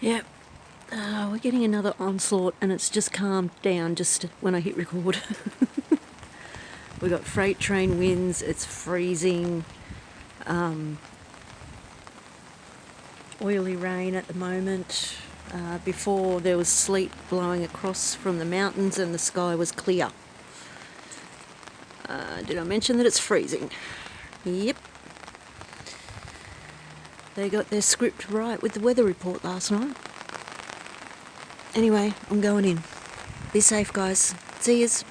Yep. Uh, we're getting another onslaught and it's just calmed down just when I hit record. We've got freight train winds, it's freezing. Um, oily rain at the moment. Uh, before there was sleet blowing across from the mountains and the sky was clear. Uh, did I mention that it's freezing? Yep. They got their script right with the weather report last night. Anyway, I'm going in. Be safe, guys. See yous.